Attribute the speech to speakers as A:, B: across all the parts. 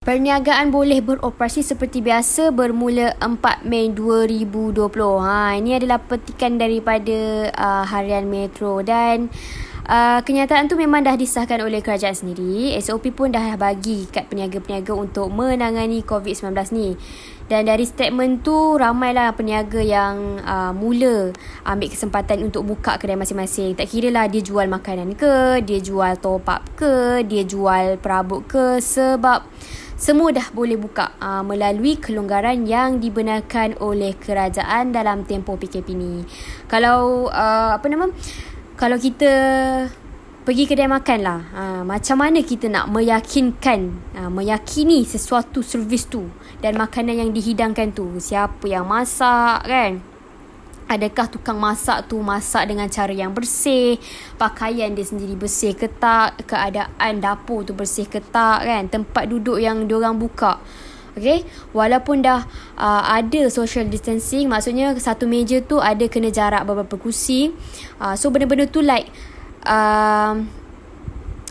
A: Perniagaan boleh beroperasi seperti biasa bermula 4 Mei 2020. Ha, ini adalah petikan daripada uh, Harian Metro dan uh, kenyataan tu memang dah disahkan oleh kerajaan sendiri. SOP pun dah bagi kat peniaga-peniaga untuk menangani COVID-19 ni. Dan dari statement tu ramailah peniaga yang uh, mula ambil kesempatan untuk buka kedai masing-masing. Tak kira lah dia jual makanan ke, dia jual top up ke, dia jual perabot ke sebab semua dah boleh buka uh, melalui kelonggaran yang dibenarkan oleh kerajaan dalam tempoh PKP ni. Kalau uh, apa nama? Kalau kita pergi kedai makan lah, uh, macam mana kita nak meyakinkan, uh, meyakini sesuatu servis tu dan makanan yang dihidangkan tu, siapa yang masak kan? Adakah tukang masak tu masak dengan cara yang bersih? Pakaian dia sendiri bersih ke tak? Keadaan dapur tu bersih ke tak kan? Tempat duduk yang diorang buka. Okay? Walaupun dah uh, ada social distancing, maksudnya satu meja tu ada kena jarak beberapa kursi. Uh, so benda-benda tu like... Uh,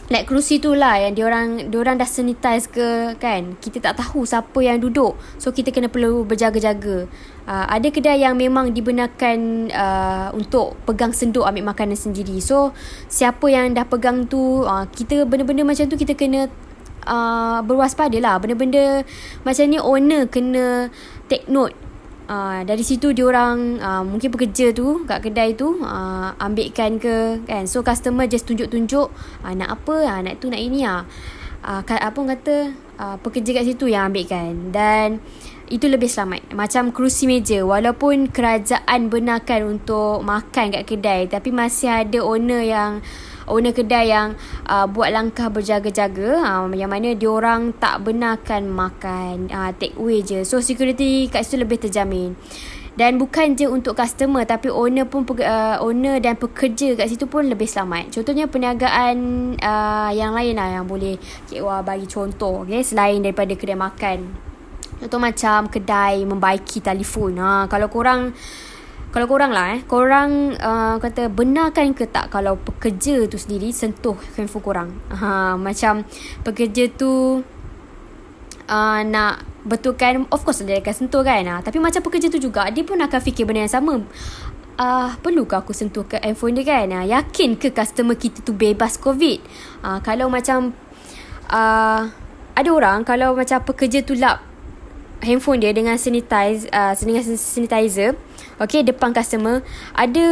A: Like kerusi tu lah yang diorang, diorang dah sanitize ke kan. Kita tak tahu siapa yang duduk. So kita kena perlu berjaga-jaga. Uh, ada kedai yang memang dibenarkan uh, untuk pegang senduk ambil makanan sendiri. So siapa yang dah pegang tu, uh, kita benda-benda macam tu kita kena uh, berwaspada lah. Benda-benda macam ni owner kena take note. Uh, dari situ diorang uh, mungkin pekerja tu kat kedai tu uh, ambilkan ke kan? So customer just tunjuk-tunjuk uh, nak apa uh, nak tu nak ini ah uh, apa kata uh, pekerja kat situ yang ambilkan. Dan itu lebih selamat. Macam kerusi meja. Walaupun kerajaan benarkan untuk makan kat kedai tapi masih ada owner yang owner kedai yang uh, buat langkah berjaga-jaga. Uh, yang mana diorang tak benarkan makan uh, take away je. So security kat situ lebih terjamin. Dan bukan je untuk customer tapi owner pun uh, owner dan pekerja kat situ pun lebih selamat. Contohnya perniagaan uh, yang lain lah yang boleh Cik Wah bagi contoh okay, selain daripada kedai makan. Contoh macam kedai membaiki telefon. Ha, kalau korang kalau korang lah eh. Korang uh, kata benarkan ke tak kalau pekerja tu sendiri sentuh handphone korang? Ha, macam pekerja tu uh, nak betulkan of course dia akan sentuh kan? Ha, tapi macam pekerja tu juga dia pun akan fikir benda yang sama. Uh, perlukah aku sentuh ke handphone dia kan? Ha, yakin ke customer kita tu bebas covid? Uh, kalau macam uh, ada orang kalau macam pekerja tu lap handphone dia dengan sanitize uh, dengan sanitizer. Okay depan customer. Ada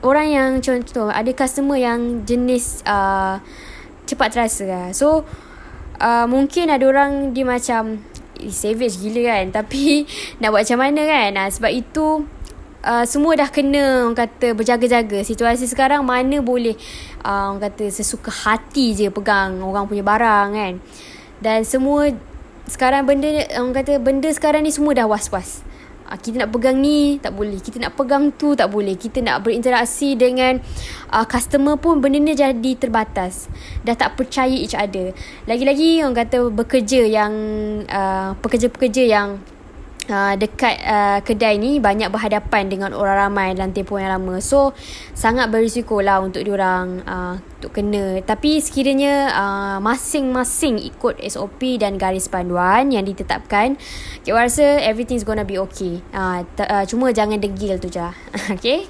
A: orang yang contoh Ada customer yang jenis uh, Cepat terasa lah. So uh, Mungkin ada orang dia macam Savage gila kan Tapi Nak buat macam mana kan? Uh, Sebab itu uh, Semua dah kena Orang kata berjaga-jaga. Situasi sekarang mana boleh uh, Orang kata sesuka hati je Pegang orang punya barang kan. Dan semua Sekarang benda Orang kata benda sekarang ni Semua dah was-was. Uh, kita nak pegang ni tak boleh. Kita nak pegang tu tak boleh. Kita nak berinteraksi dengan uh, customer pun benda ni jadi terbatas. Dah tak percaya each other. Lagi-lagi orang kata bekerja yang uh, pekerja-pekerja yang uh, dekat uh, kedai ni banyak berhadapan dengan orang ramai dalam tempoh yang lama. So sangat berisiko lah untuk diorang uh, untuk kena. Tapi sekiranya uh, masing-masing ikut SOP dan garis panduan yang ditetapkan, kita rasa everything's gonna be okay. Uh, t- uh, cuma jangan degil tu je. okay?